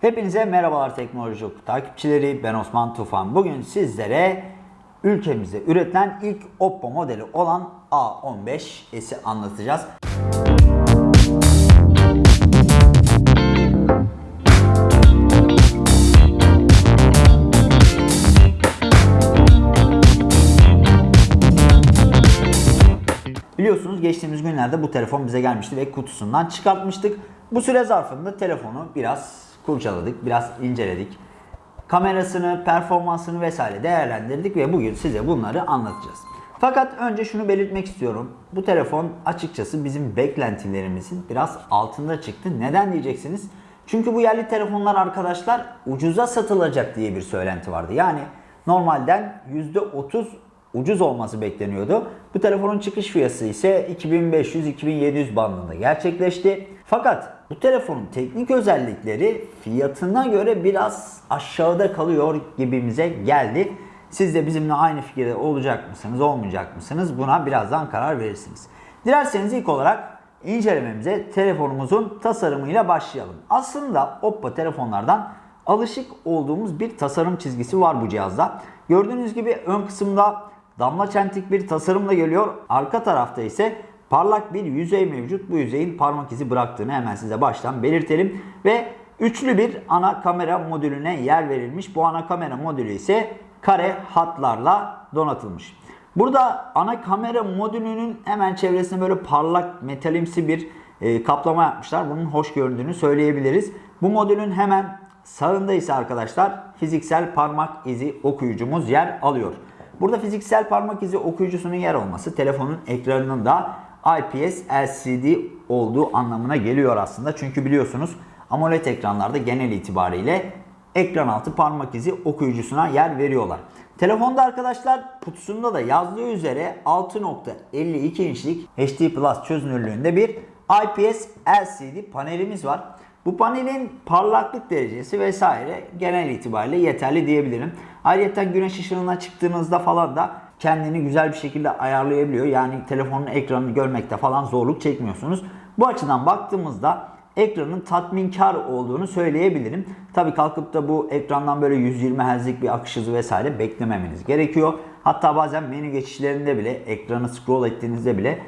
Hepinize merhabalar teknoloji Oku takipçileri. Ben Osman Tufan. Bugün sizlere ülkemizde üretilen ilk Oppo modeli olan A15s'i anlatacağız. Biliyorsunuz geçtiğimiz günlerde bu telefon bize gelmişti ve kutusundan çıkartmıştık. Bu süre zarfında telefonu biraz kurcaladık, biraz inceledik. Kamerasını, performansını vesaire değerlendirdik ve bugün size bunları anlatacağız. Fakat önce şunu belirtmek istiyorum. Bu telefon açıkçası bizim beklentilerimizin biraz altında çıktı. Neden diyeceksiniz? Çünkü bu yerli telefonlar arkadaşlar ucuza satılacak diye bir söylenti vardı. Yani normalden %30 ucuz olması bekleniyordu. Bu telefonun çıkış fiyatı ise 2500-2700 bandında gerçekleşti. Fakat bu telefonun teknik özellikleri fiyatına göre biraz aşağıda kalıyor gibimize geldi. Siz de bizimle aynı fikirde olacak mısınız, olmayacak mısınız? Buna birazdan karar verirsiniz. Dilerseniz ilk olarak incelememize telefonumuzun tasarımıyla başlayalım. Aslında Oppo telefonlardan alışık olduğumuz bir tasarım çizgisi var bu cihazda. Gördüğünüz gibi ön kısımda damla çentik bir tasarımla geliyor. Arka tarafta ise parlak bir yüzey mevcut. Bu yüzeyin parmak izi bıraktığını hemen size baştan belirtelim. Ve üçlü bir ana kamera modülüne yer verilmiş. Bu ana kamera modülü ise kare hatlarla donatılmış. Burada ana kamera modülünün hemen çevresine böyle parlak metalimsi bir e, kaplama yapmışlar. Bunun hoş göründüğünü söyleyebiliriz. Bu modülün hemen sağında ise arkadaşlar fiziksel parmak izi okuyucumuz yer alıyor. Burada fiziksel parmak izi okuyucusunun yer olması telefonun ekranının da IPS LCD olduğu anlamına geliyor aslında. Çünkü biliyorsunuz AMOLED ekranlarda genel itibariyle ekran altı parmak izi okuyucusuna yer veriyorlar. Telefonda arkadaşlar kutusunda da yazdığı üzere 6.52 inçlik HD Plus çözünürlüğünde bir IPS LCD panelimiz var. Bu panelin parlaklık derecesi vesaire genel itibariyle yeterli diyebilirim. Ayrıca güneş ışığına çıktığınızda falan da kendini güzel bir şekilde ayarlayabiliyor. Yani telefonun ekranını görmekte falan zorluk çekmiyorsunuz. Bu açıdan baktığımızda ekranın tatminkar olduğunu söyleyebilirim. Tabi kalkıp da bu ekrandan böyle 120 Hz'lik bir akış hızı vesaire beklememeniz gerekiyor. Hatta bazen menü geçişlerinde bile ekranı scroll ettiğinizde bile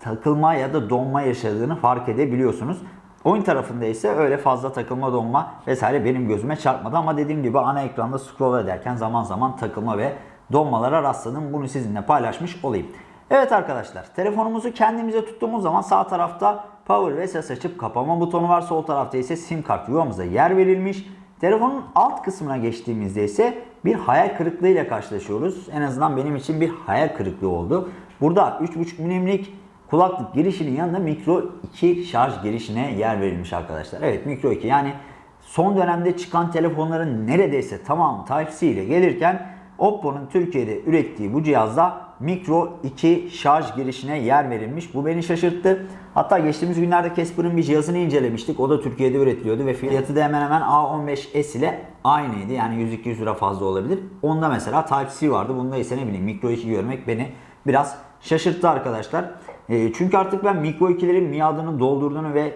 takılma ya da donma yaşadığını fark edebiliyorsunuz. Oyun tarafında ise öyle fazla takılma donma vesaire benim gözüme çarpmadı ama dediğim gibi ana ekranda scroll ederken zaman zaman takılma ve donmalara rastladım. Bunu sizinle paylaşmış olayım. Evet arkadaşlar telefonumuzu kendimize tuttuğumuz zaman sağ tarafta power ve ses açıp kapama butonu var. Sol tarafta ise sim kart yuvamıza yer verilmiş. Telefonun alt kısmına geçtiğimizde ise bir hayal kırıklığıyla karşılaşıyoruz. En azından benim için bir hayal kırıklığı oldu. Burada 3.5 milimlik kulaklık girişinin yanında mikro 2 şarj girişine yer verilmiş arkadaşlar. Evet mikro 2 yani son dönemde çıkan telefonların neredeyse tamamı Type-C ile gelirken Oppo'nun Türkiye'de ürettiği bu cihazda mikro 2 şarj girişine yer verilmiş. Bu beni şaşırttı. Hatta geçtiğimiz günlerde Casper'ın bir cihazını incelemiştik. O da Türkiye'de üretiliyordu ve fiyatı da hemen hemen A15s ile aynıydı. Yani 100-200 lira fazla olabilir. Onda mesela Type-C vardı. Bunda ise ne bileyim mikro 2 görmek beni biraz şaşırttı arkadaşlar. E, çünkü artık ben mikro 2'lerin miadını doldurduğunu ve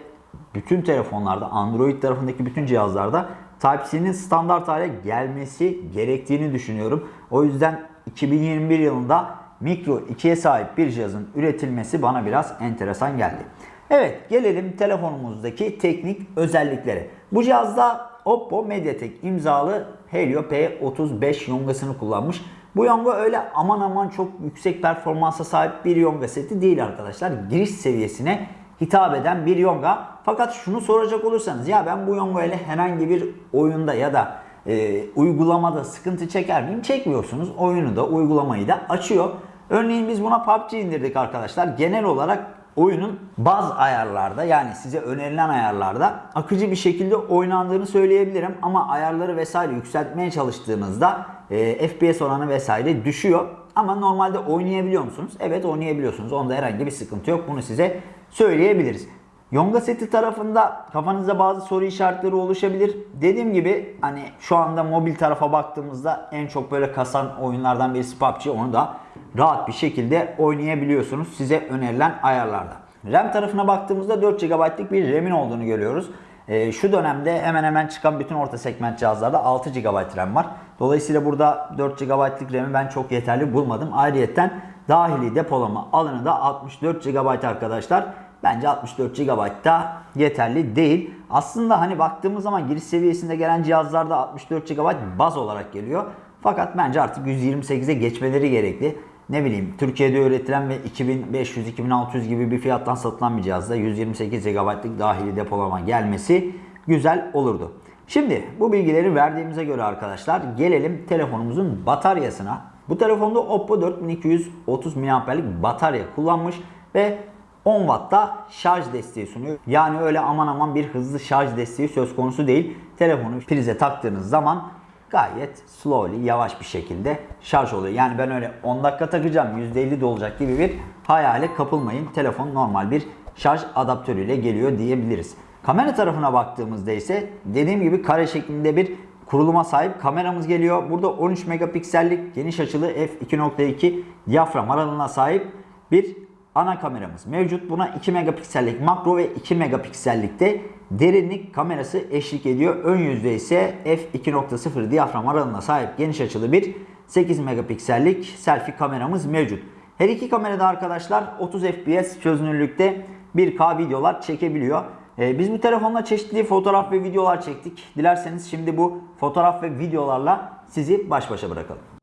bütün telefonlarda Android tarafındaki bütün cihazlarda Type-C'nin standart hale gelmesi gerektiğini düşünüyorum. O yüzden 2021 yılında Micro 2'ye sahip bir cihazın üretilmesi bana biraz enteresan geldi. Evet gelelim telefonumuzdaki teknik özelliklere. Bu cihazda Oppo Mediatek imzalı Helio P35 yongasını kullanmış. Bu yonga öyle aman aman çok yüksek performansa sahip bir yonga seti değil arkadaşlar. Giriş seviyesine hitap eden bir yonga. Fakat şunu soracak olursanız ya ben bu yonga ile herhangi bir oyunda ya da e, uygulamada sıkıntı çeker miyim? Çekmiyorsunuz. Oyunu da uygulamayı da açıyor. Örneğin biz buna PUBG indirdik arkadaşlar. Genel olarak oyunun bazı ayarlarda yani size önerilen ayarlarda akıcı bir şekilde oynandığını söyleyebilirim. Ama ayarları vesaire yükseltmeye çalıştığınızda e, FPS oranı vesaire düşüyor. Ama normalde oynayabiliyor musunuz? Evet oynayabiliyorsunuz. Onda herhangi bir sıkıntı yok. Bunu size söyleyebiliriz. Yonga seti tarafında kafanızda bazı soru işaretleri oluşabilir. Dediğim gibi hani şu anda mobil tarafa baktığımızda en çok böyle kasan oyunlardan birisi PUBG. Onu da rahat bir şekilde oynayabiliyorsunuz size önerilen ayarlarda. RAM tarafına baktığımızda 4 GB'lık bir RAM'in olduğunu görüyoruz. E, şu dönemde hemen hemen çıkan bütün orta segment cihazlarda 6 GB RAM var. Dolayısıyla burada 4 GB'lık RAM'i ben çok yeterli bulmadım. Ayrıyeten dahili depolama alanı da 64 GB arkadaşlar. Bence 64 GB da yeterli değil. Aslında hani baktığımız zaman giriş seviyesinde gelen cihazlarda 64 GB baz olarak geliyor. Fakat bence artık 128'e geçmeleri gerekli. Ne bileyim Türkiye'de üretilen ve 2500-2600 gibi bir fiyattan satılan bir cihazda 128 GB'lık dahili depolama gelmesi güzel olurdu. Şimdi bu bilgileri verdiğimize göre arkadaşlar gelelim telefonumuzun bataryasına. Bu telefonda Oppo 4230 mAh'lik batarya kullanmış ve 10 Watt'ta şarj desteği sunuyor. Yani öyle aman aman bir hızlı şarj desteği söz konusu değil. Telefonu prize taktığınız zaman gayet slowly, yavaş bir şekilde şarj oluyor. Yani ben öyle 10 dakika takacağım, %50 dolacak gibi bir hayale kapılmayın. Telefon normal bir şarj adaptörüyle geliyor diyebiliriz. Kamera tarafına baktığımızda ise dediğim gibi kare şeklinde bir kuruluma sahip kameramız geliyor. Burada 13 megapiksellik geniş açılı f2.2 diyafram aralığına sahip bir ana kameramız mevcut. Buna 2 megapiksellik makro ve 2 megapiksellikte derinlik kamerası eşlik ediyor. Ön yüzde ise f2.0 diyafram aralığına sahip geniş açılı bir 8 megapiksellik selfie kameramız mevcut. Her iki kamerada arkadaşlar 30 fps çözünürlükte 1K videolar çekebiliyor. Ee, biz bu telefonla çeşitli fotoğraf ve videolar çektik. Dilerseniz şimdi bu fotoğraf ve videolarla sizi baş başa bırakalım.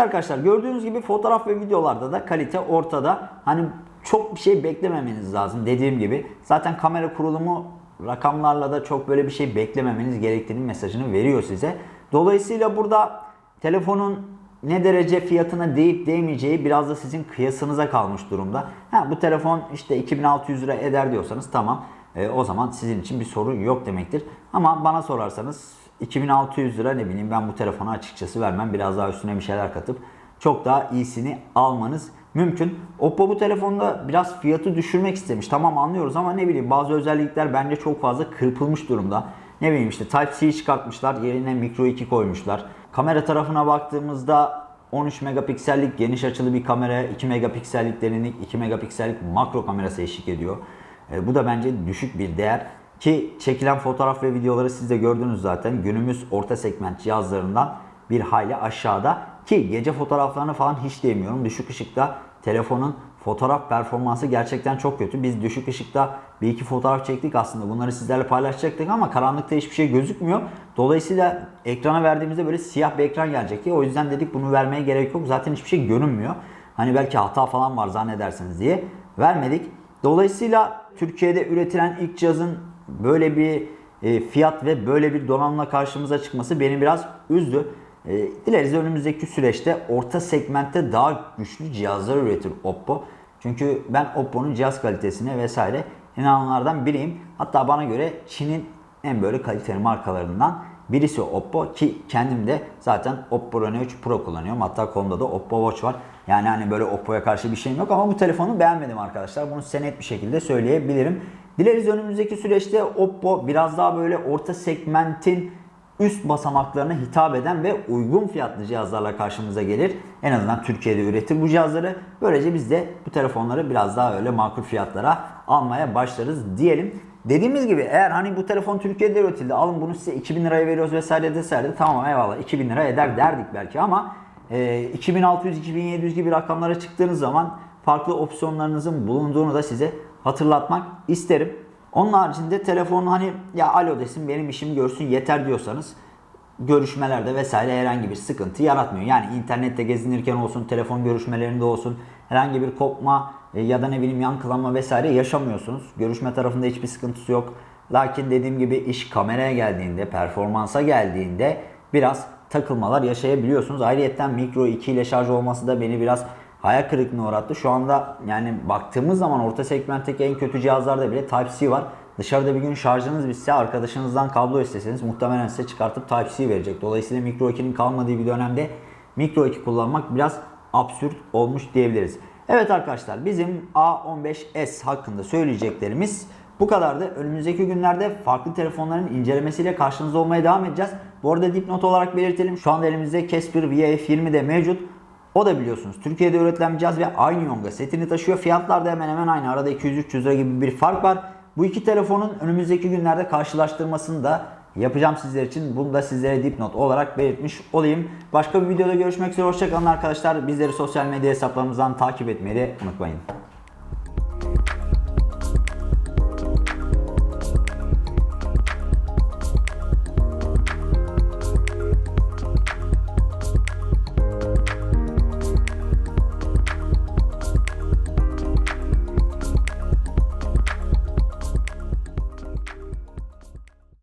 Arkadaşlar gördüğünüz gibi fotoğraf ve videolarda da kalite ortada. Hani çok bir şey beklememeniz lazım dediğim gibi. Zaten kamera kurulumu rakamlarla da çok böyle bir şey beklememeniz gerektiğini mesajını veriyor size. Dolayısıyla burada telefonun ne derece fiyatına değip değmeyeceği biraz da sizin kıyasınıza kalmış durumda. Ha, bu telefon işte 2600 lira eder diyorsanız tamam. E, o zaman sizin için bir sorun yok demektir. Ama bana sorarsanız 2600 lira ne bileyim ben bu telefona açıkçası vermem. Biraz daha üstüne bir şeyler katıp çok daha iyisini almanız mümkün. Oppo bu telefonda biraz fiyatı düşürmek istemiş. Tamam anlıyoruz ama ne bileyim bazı özellikler bence çok fazla kırpılmış durumda. Ne bileyim işte Type-C çıkartmışlar yerine Micro 2 koymuşlar. Kamera tarafına baktığımızda 13 megapiksellik geniş açılı bir kamera, 2 megapiksellik derinlik, 2 megapiksellik makro kamerası eşlik ediyor. E, bu da bence düşük bir değer. Ki çekilen fotoğraf ve videoları siz de gördünüz zaten. Günümüz orta segment cihazlarından bir hayli aşağıda. Ki gece fotoğraflarını falan hiç demiyorum. Düşük ışıkta telefonun fotoğraf performansı gerçekten çok kötü. Biz düşük ışıkta bir iki fotoğraf çektik aslında. Bunları sizlerle paylaşacaktık ama karanlıkta hiçbir şey gözükmüyor. Dolayısıyla ekrana verdiğimizde böyle siyah bir ekran gelecekti. O yüzden dedik bunu vermeye gerek yok. Zaten hiçbir şey görünmüyor. Hani belki hata falan var zannedersiniz diye vermedik. Dolayısıyla Türkiye'de üretilen ilk cihazın böyle bir e, fiyat ve böyle bir donanımla karşımıza çıkması beni biraz üzdü. E, dileriz önümüzdeki süreçte orta segmentte daha güçlü cihazlar üretir Oppo. Çünkü ben Oppo'nun cihaz kalitesine vesaire inananlardan biriyim. Hatta bana göre Çin'in en böyle kaliteli markalarından Birisi Oppo ki kendim de zaten Oppo Reno 3 Pro kullanıyorum. Hatta kolumda da Oppo Watch var. Yani hani böyle Oppo'ya karşı bir şeyim yok ama bu telefonu beğenmedim arkadaşlar. Bunu size net bir şekilde söyleyebilirim. Dileriz önümüzdeki süreçte Oppo biraz daha böyle orta segmentin üst basamaklarına hitap eden ve uygun fiyatlı cihazlarla karşımıza gelir. En azından Türkiye'de üretir bu cihazları. Böylece biz de bu telefonları biraz daha öyle makul fiyatlara almaya başlarız diyelim. Dediğimiz gibi eğer hani bu telefon Türkiye'de üretildi alın bunu size 2000 liraya veriyoruz vesaire deselerdi tamam eyvallah 2000 lira eder derdik belki ama e, 2600-2700 gibi rakamlara çıktığınız zaman farklı opsiyonlarınızın bulunduğunu da size hatırlatmak isterim. Onun haricinde telefon hani ya alo desin benim işimi görsün yeter diyorsanız görüşmelerde vesaire herhangi bir sıkıntı yaratmıyor. Yani internette gezinirken olsun, telefon görüşmelerinde olsun herhangi bir kopma e, ya da ne bileyim yankılanma vesaire yaşamıyorsunuz. Görüşme tarafında hiçbir sıkıntısı yok. Lakin dediğim gibi iş kameraya geldiğinde, performansa geldiğinde biraz takılmalar yaşayabiliyorsunuz. Ayrıyeten Micro 2 ile şarj olması da beni biraz hayal kırıklığına uğrattı. Şu anda yani baktığımız zaman orta segmentteki en kötü cihazlarda bile Type-C var. Dışarıda bir gün şarjınız bitse arkadaşınızdan kablo isteseniz muhtemelen size çıkartıp Type-C verecek. Dolayısıyla Micro 2'nin kalmadığı bir dönemde Micro 2 kullanmak biraz absürt olmuş diyebiliriz. Evet arkadaşlar bizim A15s hakkında söyleyeceklerimiz bu kadardı. Önümüzdeki günlerde farklı telefonların incelemesiyle karşınızda olmaya devam edeceğiz. Bu arada dipnot olarak belirtelim. Şu anda elimizde Casper VF20 de mevcut. O da biliyorsunuz Türkiye'de üretilen bir cihaz ve aynı yonga setini taşıyor. Fiyatlar da hemen hemen aynı. Arada 200-300 lira gibi bir fark var. Bu iki telefonun önümüzdeki günlerde karşılaştırmasını da yapacağım sizler için. Bunu da sizlere dipnot olarak belirtmiş olayım. Başka bir videoda görüşmek üzere. Hoşçakalın arkadaşlar. Bizleri sosyal medya hesaplarımızdan takip etmeyi de unutmayın.